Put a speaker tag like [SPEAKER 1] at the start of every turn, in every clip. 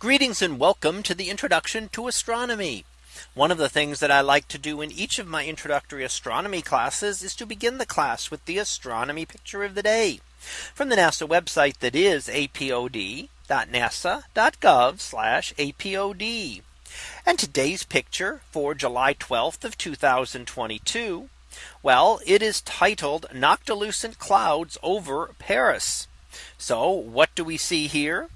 [SPEAKER 1] Greetings and welcome to the introduction to astronomy. One of the things that I like to do in each of my introductory astronomy classes is to begin the class with the astronomy picture of the day from the NASA website that is apod.nasa.gov apod. And today's picture for July 12th of 2022. Well, it is titled Noctilucent Clouds over Paris. So what do we see here?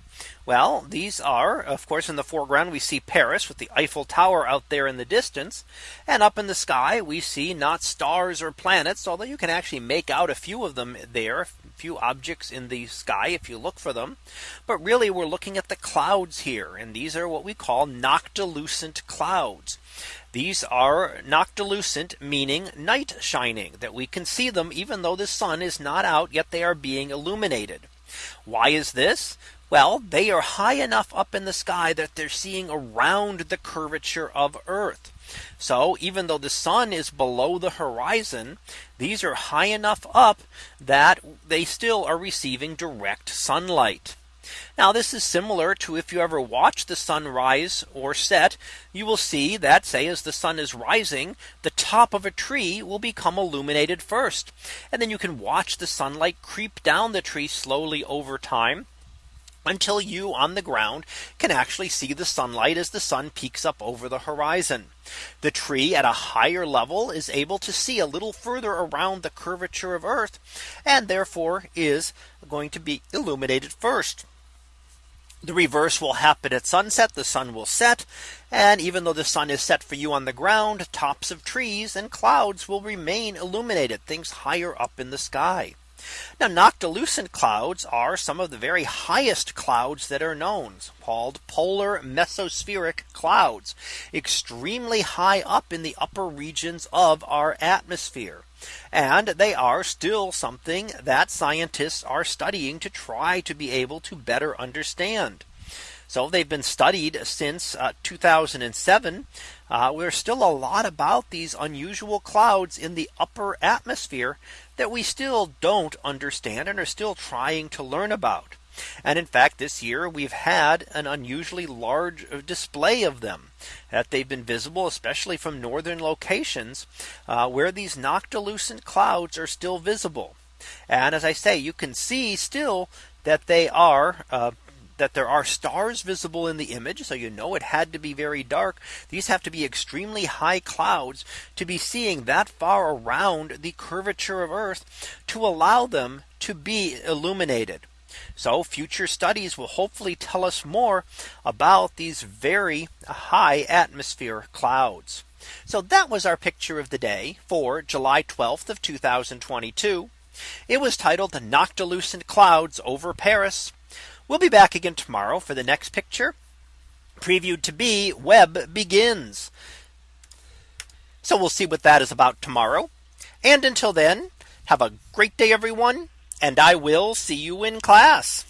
[SPEAKER 1] Well, these are, of course, in the foreground, we see Paris with the Eiffel Tower out there in the distance. And up in the sky, we see not stars or planets, although you can actually make out a few of them there, a few objects in the sky if you look for them. But really, we're looking at the clouds here. And these are what we call noctilucent clouds. These are noctilucent, meaning night shining, that we can see them even though the sun is not out, yet they are being illuminated. Why is this? Well, they are high enough up in the sky that they're seeing around the curvature of Earth. So even though the sun is below the horizon, these are high enough up that they still are receiving direct sunlight. Now this is similar to if you ever watch the sun rise or set, you will see that say as the sun is rising, the top of a tree will become illuminated first. And then you can watch the sunlight creep down the tree slowly over time until you on the ground can actually see the sunlight as the sun peaks up over the horizon. The tree at a higher level is able to see a little further around the curvature of Earth and therefore is going to be illuminated first. The reverse will happen at sunset. The sun will set. And even though the sun is set for you on the ground, tops of trees and clouds will remain illuminated things higher up in the sky. Now noctilucent clouds are some of the very highest clouds that are known called polar mesospheric clouds extremely high up in the upper regions of our atmosphere. And they are still something that scientists are studying to try to be able to better understand. So they've been studied since uh, 2007. Uh, there's still a lot about these unusual clouds in the upper atmosphere that we still don't understand and are still trying to learn about. And in fact, this year we've had an unusually large uh, display of them that they've been visible, especially from northern locations uh, where these noctilucent clouds are still visible. And as I say, you can see still that they are uh, that there are stars visible in the image. So you know it had to be very dark. These have to be extremely high clouds to be seeing that far around the curvature of Earth to allow them to be illuminated. So future studies will hopefully tell us more about these very high atmosphere clouds. So that was our picture of the day for July 12th of 2022. It was titled "The Noctilucent Clouds over Paris We'll be back again tomorrow for the next picture previewed to be Webb begins. So we'll see what that is about tomorrow. And until then, have a great day, everyone. And I will see you in class.